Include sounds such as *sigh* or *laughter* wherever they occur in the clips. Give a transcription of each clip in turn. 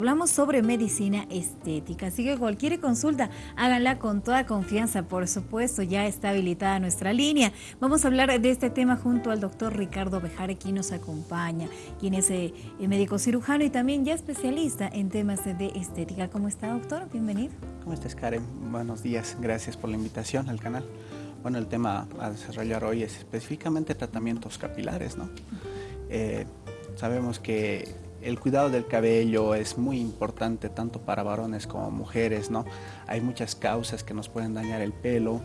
Hablamos sobre medicina estética, así que cualquier consulta háganla con toda confianza, por supuesto, ya está habilitada nuestra línea. Vamos a hablar de este tema junto al doctor Ricardo Bejare, quien nos acompaña, quien es eh, médico cirujano y también ya especialista en temas de estética. ¿Cómo está, doctor? Bienvenido. ¿Cómo estás, Karen? Buenos días, gracias por la invitación al canal. Bueno, el tema a desarrollar hoy es específicamente tratamientos capilares, ¿no? Eh, sabemos que el cuidado del cabello es muy importante tanto para varones como mujeres, ¿no? Hay muchas causas que nos pueden dañar el pelo.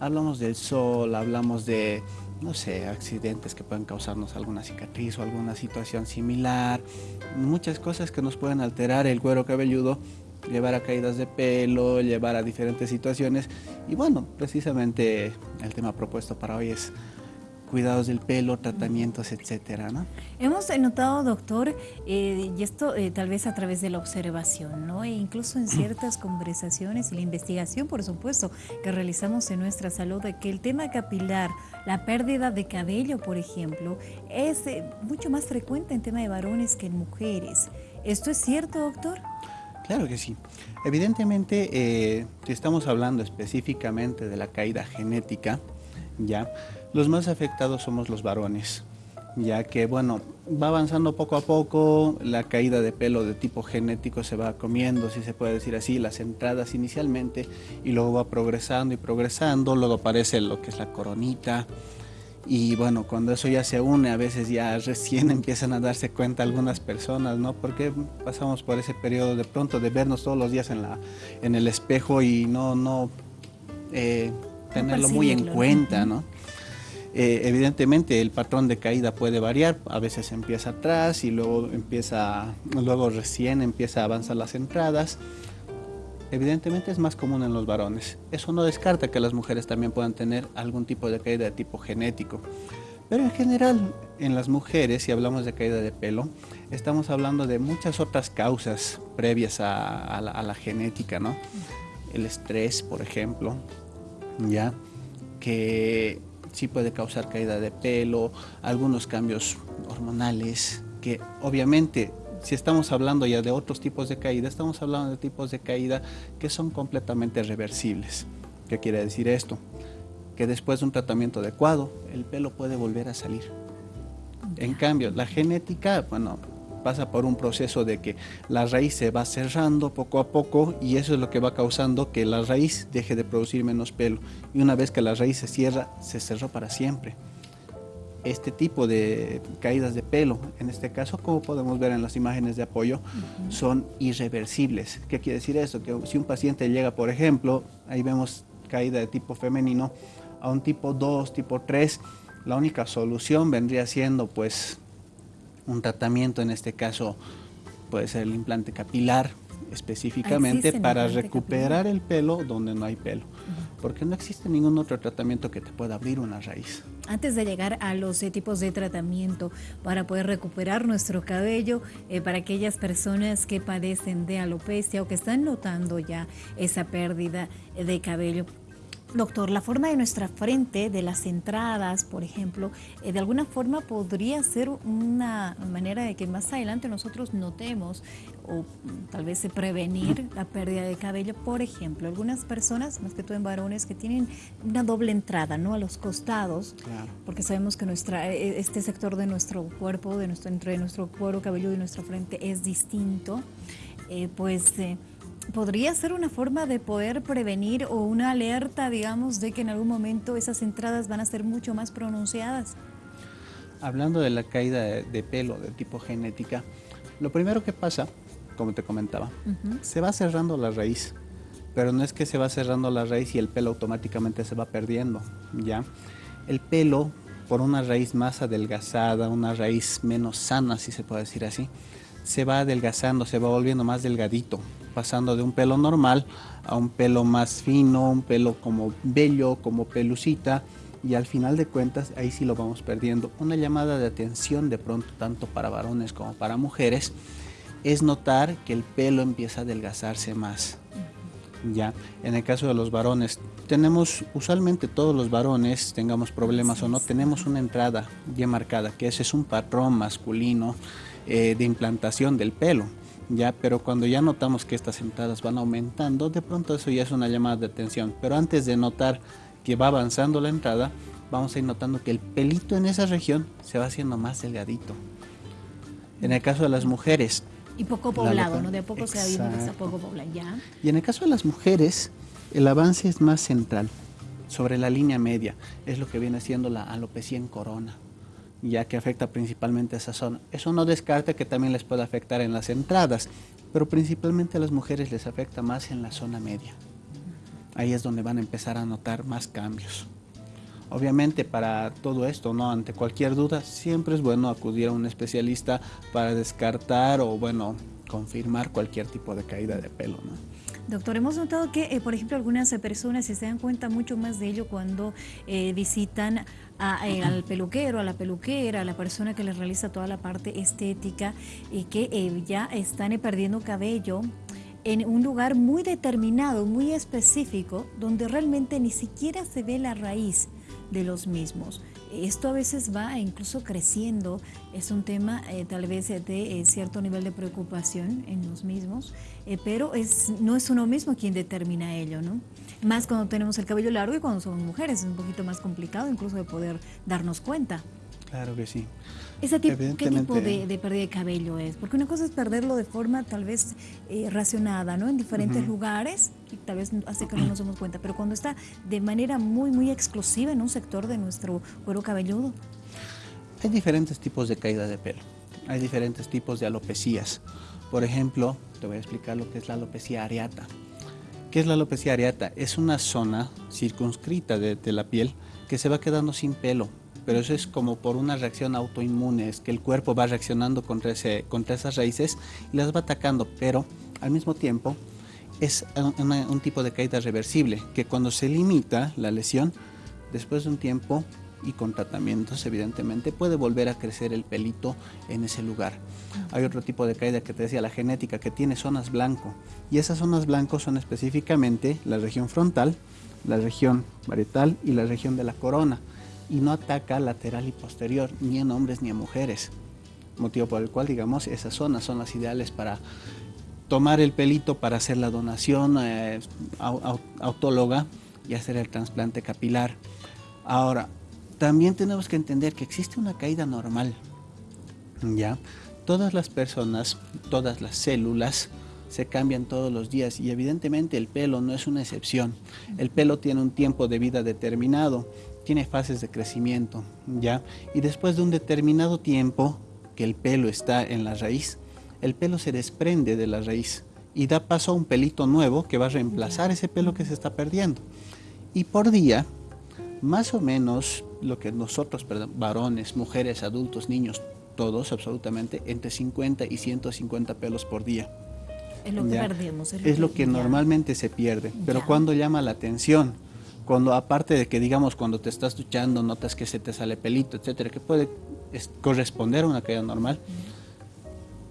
Hablamos del sol, hablamos de, no sé, accidentes que pueden causarnos alguna cicatriz o alguna situación similar. Muchas cosas que nos pueden alterar el cuero cabelludo, llevar a caídas de pelo, llevar a diferentes situaciones. Y bueno, precisamente el tema propuesto para hoy es cuidados del pelo, tratamientos, etcétera, ¿no? Hemos notado, doctor, eh, y esto eh, tal vez a través de la observación, ¿no? E incluso en ciertas *clears throat* conversaciones y la investigación, por supuesto, que realizamos en nuestra salud, de que el tema capilar, la pérdida de cabello, por ejemplo, es eh, mucho más frecuente en tema de varones que en mujeres. ¿Esto es cierto, doctor? Claro que sí. Evidentemente, si estamos hablando específicamente de la caída genética, ¿ya? Los más afectados somos los varones, ya que, bueno, va avanzando poco a poco, la caída de pelo de tipo genético se va comiendo, si se puede decir así, las entradas inicialmente, y luego va progresando y progresando, luego aparece lo que es la coronita, y bueno, cuando eso ya se une, a veces ya *laughs* recién empiezan a darse cuenta algunas personas, ¿no? Porque pasamos por ese periodo de pronto de vernos todos los días en, la, en el espejo y no, no eh, tenerlo muy en cuenta, ¿no? Eh, evidentemente el patrón de caída puede variar, a veces empieza atrás y luego empieza, luego recién empieza a avanzar las entradas. Evidentemente es más común en los varones. Eso no descarta que las mujeres también puedan tener algún tipo de caída de tipo genético. Pero en general, en las mujeres, si hablamos de caída de pelo, estamos hablando de muchas otras causas previas a, la, a la, genética, ¿no? El estrés, por ejemplo, ya, que sí puede causar caída de pelo, algunos cambios hormonales, que obviamente si estamos hablando ya de otros tipos de caída, estamos hablando de tipos de caída que son completamente reversibles. ¿Qué quiere decir esto? Que después de un tratamiento adecuado, el pelo puede volver a salir. En cambio, la genética, bueno, pasa por un proceso de que la raíz se va cerrando poco a poco y eso es lo que va causando que la raíz deje de producir menos pelo. Y una vez que la raíz se cierra, se cerró para siempre. Este tipo de caídas de pelo, en este caso, como podemos ver en las imágenes de apoyo, son irreversibles. ¿Qué quiere decir eso? Que si un paciente llega, por ejemplo, ahí vemos caída de tipo femenino, a un tipo 2, tipo 3, la única solución vendría siendo pues un tratamiento, en este caso puede ser el implante capilar específicamente para recuperar el pelo donde no hay pelo, porque no existe ningún otro tratamiento que te pueda abrir una raíz. Antes de llegar a los eh, tipos de tratamiento para poder recuperar nuestro cabello, eh, para aquellas personas que padecen de alopecia o que están notando ya esa pérdida de cabello, Doctor, la forma de nuestra frente, de las entradas, por ejemplo, eh, de alguna forma podría ser una manera de que más adelante nosotros notemos o tal vez prevenir la pérdida de cabello. Por ejemplo, algunas personas, más que todo en varones, que tienen una doble entrada, ¿no? A los costados, porque sabemos que nuestra, e, este sector de nuestro cuerpo, de nuestro, entre nuestro cuero cabelludo y nuestra frente es distinto, eh, pues... Eh, podría ser una forma de poder prevenir o una alerta, digamos, de que en algún momento esas entradas van a ser mucho más pronunciadas? Hablando de la caída de, pelo de tipo genética, lo primero que pasa, como te comentaba, se va cerrando la raíz, pero no es que se va cerrando la raíz y el pelo automáticamente se va perdiendo, ¿ya? El pelo, por una raíz más adelgazada, una raíz menos sana, si se puede decir así, se va adelgazando, se va volviendo más delgadito, pasando de un pelo normal a un pelo más fino, un pelo como bello, como pelucita, y al final de cuentas ahí sí lo vamos perdiendo. Una llamada de atención de pronto tanto para varones como para mujeres es notar que el pelo empieza a adelgazarse más. Ya, en el caso de los varones, tenemos usualmente todos los varones, tengamos problemas o no, tenemos una entrada bien marcada, que ese es un patrón masculino eh, de implantación del pelo. Ya, pero cuando ya notamos que estas entradas van aumentando, de pronto eso ya es una llamada de atención. Pero antes de notar que va avanzando la entrada, vamos a ir notando que el pelito en esa región se va haciendo más delgadito. En el caso de las mujeres. Y poco poblado, ¿no? De a poco se ha que está poco poblado, ya. Y en el caso de las mujeres, el avance es más central, sobre la línea media. Es lo que viene siendo la alopecia en corona ya que afecta principalmente a esa zona. Eso no descarta que también les pueda afectar en las entradas, pero principalmente a las mujeres les afecta más en la zona media. Ahí es donde van a empezar a notar más cambios. Obviamente para todo esto, no ante cualquier duda, siempre es bueno acudir a un especialista para descartar o bueno, confirmar cualquier tipo de caída de pelo, ¿no? Doctor, hemos notado que, eh, por ejemplo, algunas personas se dan cuenta mucho más de ello cuando eh, visitan eh, al peluquero, a la peluquera, a la persona que les realiza toda la parte estética y que ya están perdiendo cabello en un lugar muy determinado, muy específico, donde realmente ni siquiera se ve la raíz de los mismos. Esto a veces va incluso creciendo, es un tema eh, tal vez de eh, cierto nivel de preocupación en los mismos, eh, pero es, no es uno mismo quien determina ello, ¿no? Más cuando tenemos el cabello largo y cuando somos mujeres, es un poquito más complicado incluso de poder darnos cuenta. Claro que sí. ¿Ese tipo, ¿Qué tipo de, pérdida de cabello es? Porque una cosa es perderlo de forma tal vez eh, racionada, ¿no? En diferentes lugares, y tal vez hace que no nos demos cuenta, pero cuando está de manera muy, muy exclusiva en un sector de nuestro cuero cabelludo. Hay diferentes tipos de caída de pelo. Hay diferentes tipos de alopecias. Por ejemplo, te voy a explicar lo que es la alopecia areata. ¿Qué es la alopecia areata? Es una zona circunscrita de, de la piel que se va quedando sin pelo pero eso es como por una reacción autoinmune, es que el cuerpo va reaccionando contra, ese, contra esas raíces y las va atacando, pero al mismo tiempo es un, tipo de caída reversible, que cuando se limita la lesión, después de un tiempo y con tratamientos, evidentemente, puede volver a crecer el pelito en ese lugar. Hay otro tipo de caída que te decía, la genética, que tiene zonas blanco. Y esas zonas blancos son específicamente la región frontal, la región varietal y la región de la corona y no ataca lateral y posterior, ni en hombres ni en mujeres. Motivo por el cual, digamos, esas zonas son las ideales para tomar el pelito para hacer la donación eh, autóloga y hacer el trasplante capilar. Ahora, también tenemos que entender que existe una caída normal. ¿ya? Todas las personas, todas las células, se cambian todos los días y evidentemente el pelo no es una excepción. El pelo tiene un tiempo de vida determinado tiene fases de crecimiento, ¿ya? Y después de un determinado tiempo que el pelo está en la raíz, el pelo se desprende de la raíz y da paso a un pelito nuevo que va a reemplazar ese pelo que se está perdiendo. Y por día, más o menos lo que nosotros, perdón, varones, mujeres, adultos, niños, todos absolutamente, entre 50 y 150 pelos por día. Es lo que perdemos. Es lo, que, normalmente se pierde. Pero cuando llama la atención, cuando aparte de que digamos cuando te estás duchando notas que se te sale pelito, etcétera, que puede corresponder a una caída normal.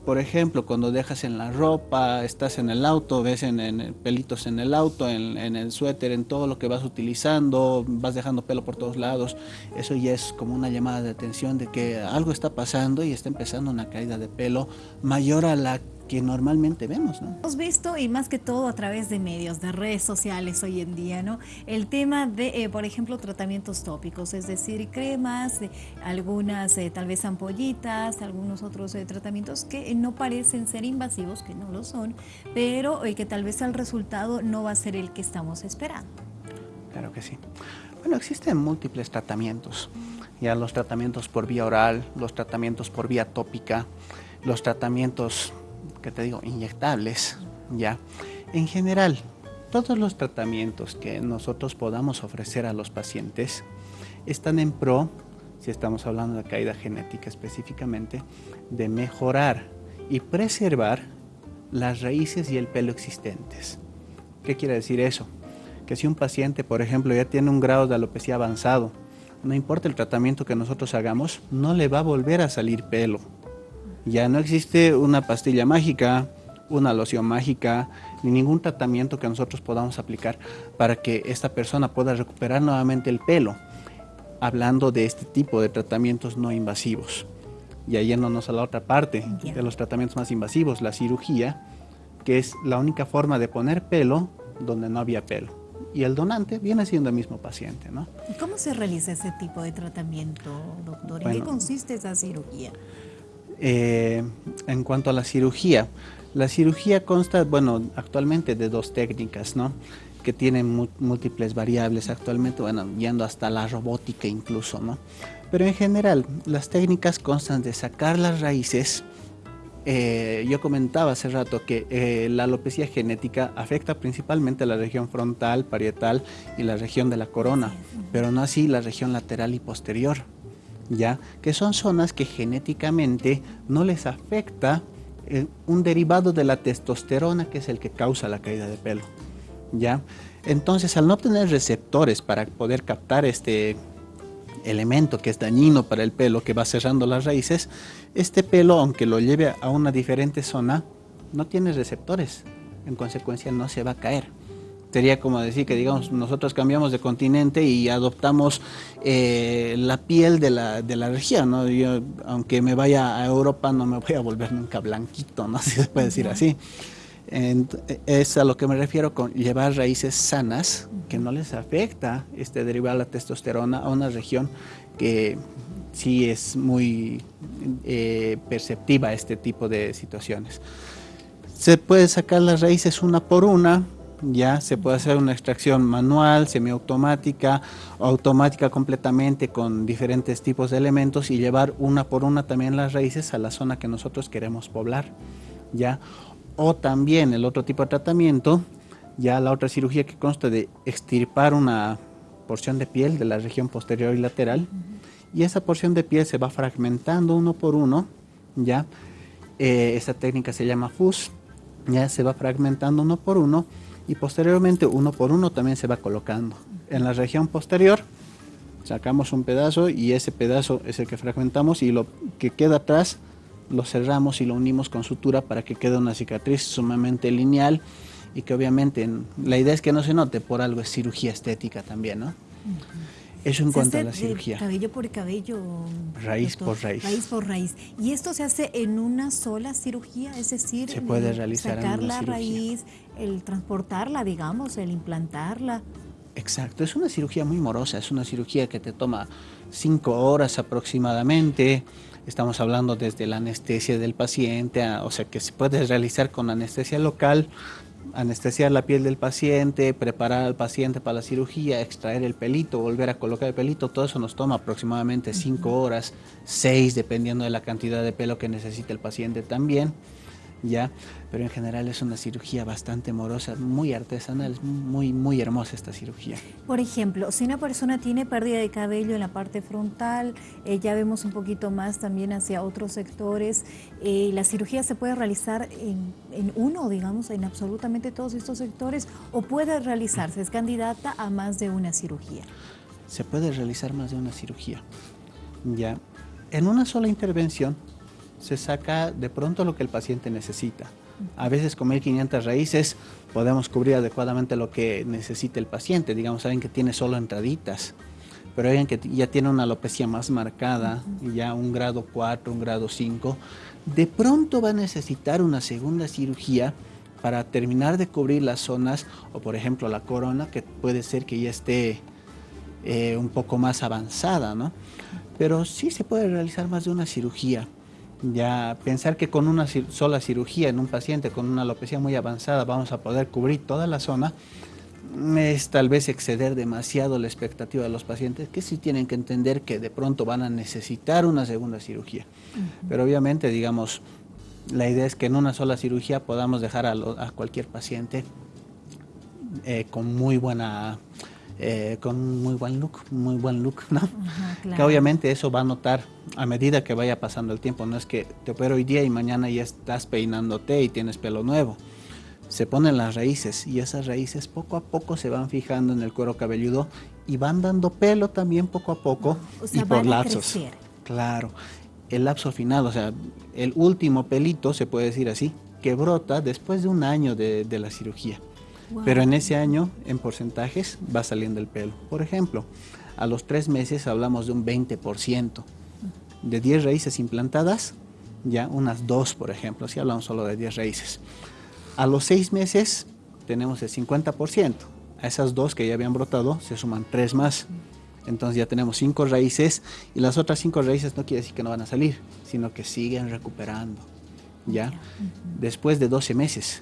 Por ejemplo, cuando dejas en la ropa, estás en el auto, ves en, pelitos en el auto, en, en, el suéter, en todo lo que vas utilizando, vas dejando pelo por todos lados, eso ya es como una llamada de atención de que algo está pasando y está empezando una caída de pelo mayor a la que normalmente vemos, ¿no? Hemos visto y más que todo a través de medios, de redes sociales hoy en día, ¿no? El tema de, eh, por ejemplo, tratamientos tópicos, es decir, cremas, algunas eh, tal vez ampollitas, algunos otros eh, tratamientos que no parecen ser invasivos, que no lo son, pero que tal vez el resultado no va a ser el que estamos esperando. Claro que sí. Bueno, existen múltiples tratamientos. Ya los tratamientos por vía oral, los tratamientos por vía tópica, los tratamientos que te digo, inyectables, ¿ya? En general, todos los tratamientos que nosotros podamos ofrecer a los pacientes están en pro, si estamos hablando de caída genética específicamente, de mejorar y preservar las raíces y el pelo existentes. ¿Qué quiere decir eso? Que si un paciente, por ejemplo, ya tiene un grado de alopecia avanzado, no importa el tratamiento que nosotros hagamos, no le va a volver a salir pelo ya no existe una pastilla mágica, una loción mágica, ni ningún tratamiento que nosotros podamos aplicar para que esta persona pueda recuperar nuevamente el pelo, hablando de este tipo de tratamientos no invasivos. y yéndonos a la otra parte de los tratamientos más invasivos, la cirugía, que es la única forma de poner pelo donde no había pelo. Y el donante viene siendo el mismo paciente, ¿no? ¿Y cómo se realiza ese tipo de tratamiento, doctor? ¿En qué consiste esa cirugía? Eh, en cuanto a la cirugía, la cirugía consta, bueno, actualmente de dos técnicas, ¿no? Que tienen múltiples variables actualmente, bueno, yendo hasta la robótica incluso, ¿no? Pero en general, las técnicas constan de sacar las raíces. Eh, yo comentaba hace rato que eh, la alopecia genética afecta principalmente a la región frontal, parietal y la región de la corona, pero no así la región lateral y posterior, ¿ya? Que son zonas que genéticamente no les afecta eh, un derivado de la testosterona que es el que causa la caída de pelo, ¿ya? Entonces, al no tener receptores para poder captar este elemento que es dañino para el pelo, que va cerrando las raíces, este pelo, aunque lo lleve a una diferente zona, no tiene receptores. En consecuencia, no se va a caer. Sería como decir que, digamos, nosotros cambiamos de continente y adoptamos eh, la piel de la, de la región, ¿no? Yo, aunque me vaya a Europa, no me voy a volver nunca blanquito, ¿no? *laughs* Si se puede decir así es a lo que me refiero con llevar raíces sanas, que no les afecta este derivar la testosterona a una región que sí es muy eh, perceptiva este tipo de situaciones. Se puede sacar las raíces una por una, ya se puede hacer una extracción manual, semiautomática, automática completamente con diferentes tipos de elementos y llevar una por una también las raíces a la zona que nosotros queremos poblar, ya o también el otro tipo de tratamiento, ya la otra cirugía que consta de extirpar una porción de piel de la región posterior y lateral, y esa porción de piel se va fragmentando uno por uno, ya, eh, esa técnica se llama FUS, ya se va fragmentando uno por uno, y posteriormente uno por uno también se va colocando. En la región posterior sacamos un pedazo y ese pedazo es el que fragmentamos y lo que queda atrás lo cerramos y lo unimos con sutura para que quede una cicatriz sumamente lineal y que obviamente la idea es que no se note, por algo es cirugía estética también, ¿no? Eso en cuanto a la cirugía. Cabello por cabello. Raíz por raíz. Raíz por raíz. ¿Y esto se hace en una sola cirugía? Es decir, se puede realizar sacar la raíz, el transportarla, digamos, el implantarla. Exacto, es una cirugía muy morosa, es una cirugía que te toma cinco horas aproximadamente. Estamos hablando desde la anestesia del paciente, o sea que se puede realizar con anestesia local, anestesiar la piel del paciente, preparar al paciente para la cirugía, extraer el pelito, volver a colocar el pelito, todo eso nos toma aproximadamente cinco horas, seis dependiendo de la cantidad de pelo que necesite el paciente también. ¿Ya? Pero en general es una cirugía bastante morosa, muy artesanal, muy, muy hermosa esta cirugía. Por ejemplo, si una persona tiene pérdida de cabello en la parte frontal, eh, ya vemos un poquito más también hacia otros sectores, eh, ¿la cirugía se puede realizar en, en uno, digamos, en absolutamente todos estos sectores o puede realizarse, es candidata a más de una cirugía? Se puede realizar más de una cirugía, ya. En una sola intervención se saca de pronto lo que el paciente necesita. A veces con 1500 raíces podemos cubrir adecuadamente lo que necesita el paciente. Digamos, alguien que tiene solo entraditas, pero alguien que ya tiene una alopecia más marcada, ya un grado 4, un grado 5, de pronto va a necesitar una segunda cirugía para terminar de cubrir las zonas, o por ejemplo la corona, que puede ser que ya esté eh, un poco más avanzada, ¿no? Pero sí se puede realizar más de una cirugía. Ya pensar que con una sola cirugía en un paciente con una alopecia muy avanzada vamos a poder cubrir toda la zona es tal vez exceder demasiado la expectativa de los pacientes que sí tienen que entender que de pronto van a necesitar una segunda cirugía. Pero obviamente, digamos, la idea es que en una sola cirugía podamos dejar a, cualquier paciente eh, con muy buena eh, con muy buen look, muy buen look, ¿no? Que obviamente eso va a notar a medida que vaya pasando el tiempo. No es que te opero hoy día y mañana ya estás peinándote y tienes pelo nuevo. Se ponen las raíces y esas raíces poco a poco se van fijando en el cuero cabelludo y van dando pelo también poco a poco y por lapsos. Claro, el lapso final, o sea, el último pelito, se puede decir así, que brota después de un año de la cirugía. Pero en ese año, en porcentajes, va saliendo el pelo. Por ejemplo, a los tres meses hablamos de un 20%. de 10 raíces implantadas, ya unas dos, por ejemplo, si hablamos solo de 10 raíces. A los 6 meses tenemos el 50%. A esas dos que ya habían brotado se suman tres más. Entonces ya tenemos cinco raíces y las otras cinco raíces no quiere decir que no van a salir, sino que siguen recuperando. ¿ya? Después de 12 meses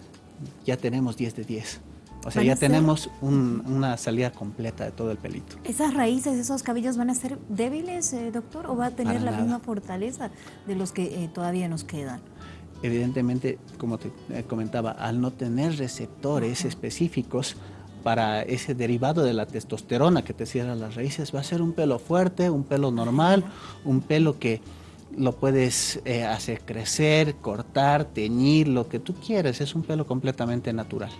ya tenemos 10 de 10. O sea, ya tenemos una salida completa de todo el pelito. ¿Esas raíces, esos cabellos van a ser débiles, eh, doctor, o va a tener la misma fortaleza de los que eh, todavía nos quedan? Evidentemente, como te eh, comentaba, al no tener receptores específicos, para ese derivado de la testosterona que te cierra las raíces, va a ser un pelo fuerte, un pelo normal, un pelo que lo puedes eh, hacer crecer, cortar, teñir, lo que tú quieras, es un pelo completamente natural.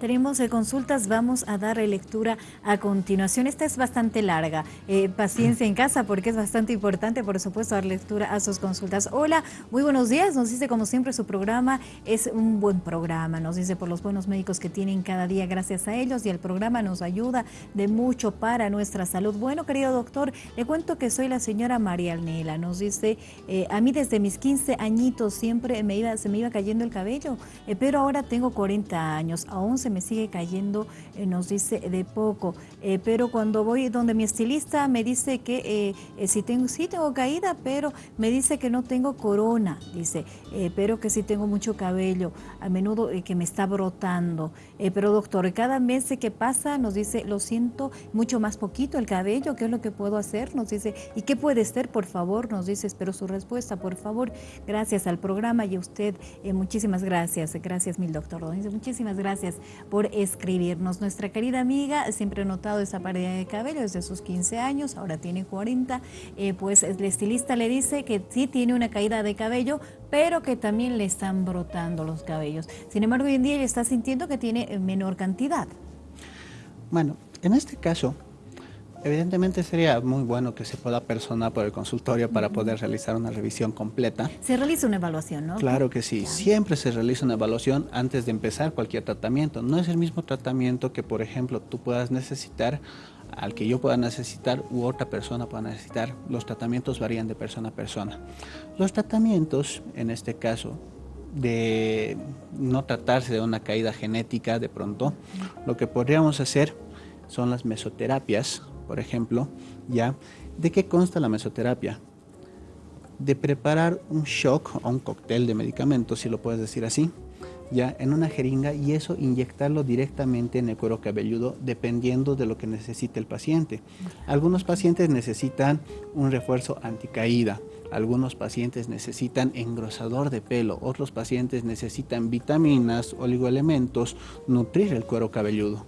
Tenemos eh, consultas, vamos a dar lectura a continuación. Esta es bastante larga. Eh, paciencia en casa porque es bastante importante, por supuesto, dar lectura a sus consultas. Hola, muy buenos días. Nos dice, como siempre, su programa es un buen programa. Nos dice por los buenos médicos que tienen cada día gracias a ellos y el programa nos ayuda de mucho para nuestra salud. Bueno, querido doctor, le cuento que soy la señora María Alnela. Nos dice, eh, a mí desde mis 15 añitos siempre me iba, se me iba cayendo el cabello, pero ahora tengo 40 años, aún se me sigue cayendo, eh, nos dice de poco. Eh, pero cuando voy donde mi estilista me dice que eh, si tengo, sí tengo caída, pero me dice que no tengo corona, dice, pero que sí tengo mucho cabello, a menudo que me está brotando. pero doctor, cada mes que pasa nos dice, lo siento mucho más poquito el cabello, ¿qué es lo que puedo hacer? Nos dice, ¿y qué puede ser? Por favor, nos dice, espero su respuesta, por favor. Gracias al programa y a usted, muchísimas gracias. Gracias mil doctor. Muchísimas gracias por escribirnos. Nuestra querida amiga siempre ha notado esa pérdida de cabello desde sus 15 años, ahora tiene 40, eh, pues el estilista le dice que sí tiene una caída de cabello, pero que también le están brotando los cabellos. Sin embargo, hoy en día ella está sintiendo que tiene eh, menor cantidad. Bueno, en este caso, Evidentemente sería muy bueno que se pueda personar por el consultorio para poder realizar una revisión completa. Se realiza una evaluación, ¿no? Claro que sí. Siempre se realiza una evaluación antes de empezar cualquier tratamiento. No es el mismo tratamiento que, por ejemplo, tú puedas necesitar, al que yo pueda necesitar u otra persona pueda necesitar. Los tratamientos varían de persona a persona. Los tratamientos, en este caso, de no tratarse de una caída genética de pronto, lo que podríamos hacer son las mesoterapias por ejemplo, ¿ya? ¿De qué consta la mesoterapia? De preparar un shock o un cóctel de medicamentos, si lo puedes decir así, ya en una jeringa y eso inyectarlo directamente en el cuero cabelludo dependiendo de lo que necesite el paciente. Algunos pacientes necesitan un refuerzo anticaída, algunos pacientes necesitan engrosador de pelo, otros pacientes necesitan vitaminas, oligoelementos, nutrir el cuero cabelludo.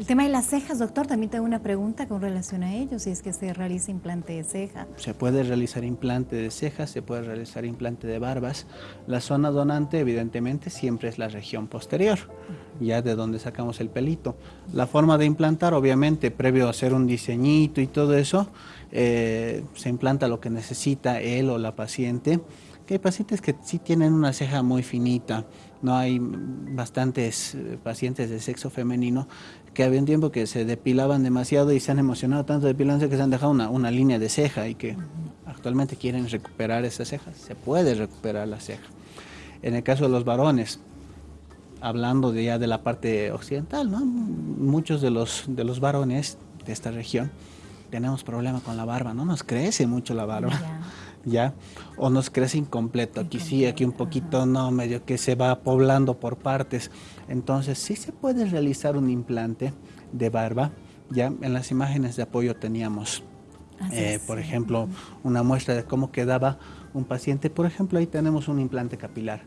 El tema de las cejas, doctor, también tengo una pregunta con relación a ello, si es que se realiza implante de ceja. Se puede realizar implante de cejas, se puede realizar implante de barbas. La zona donante, evidentemente, siempre es la región posterior, ya de donde sacamos el pelito. La forma de implantar, obviamente, previo a hacer un diseñito y todo eso, eh, se implanta lo que necesita él o la paciente. Que hay pacientes que sí tienen una ceja muy finita, no hay bastantes eh, pacientes de sexo femenino que había un tiempo que se depilaban demasiado y se han emocionado tanto depilándose que se han dejado una, línea de ceja y que actualmente quieren recuperar esa ceja. Se puede recuperar la ceja. En el caso de los varones, hablando de ya de la parte occidental, muchos de los, de los varones de esta región tenemos problema con la barba, no nos crece mucho la barba. ¿Ya? O nos crece incompleto, aquí sí, aquí un poquito no, medio que se va poblando por partes. Entonces sí se puede realizar un implante de barba, ya en las imágenes de apoyo teníamos, eh, por ejemplo, una muestra de cómo quedaba un paciente, por ejemplo, ahí tenemos un implante capilar,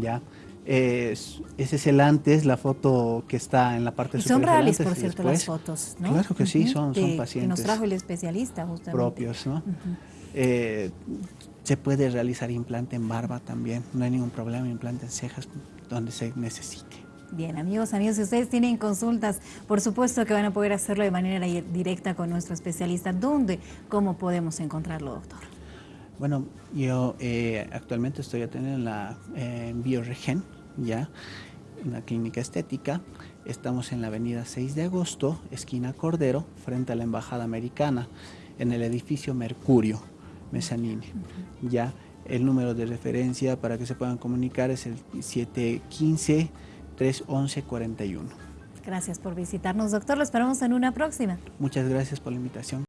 ¿ya? ese es el antes, la foto que está en la parte superior. Son reales, por cierto, las fotos, ¿no? Claro que sí, son, son pacientes. Que nos trajo el especialista, justamente. Propios, ¿no? Eh, se puede realizar implante en barba también, no hay ningún problema, implante en cejas donde se necesite. Bien, amigos, amigos, si ustedes tienen consultas, por supuesto que van a poder hacerlo de manera directa con nuestro especialista. ¿Dónde? ¿Cómo podemos encontrarlo, doctor? Bueno, yo eh, actualmente estoy atendiendo en la eh, Bioregen, ya, en la clínica estética. Estamos en la avenida 6 de agosto, esquina Cordero, frente a la Embajada Americana, en el edificio Mercurio Mesanine. Ya, el número de referencia para que se puedan comunicar es el 715-311-41. Gracias por visitarnos, doctor. Lo esperamos en una próxima. Muchas gracias por la invitación.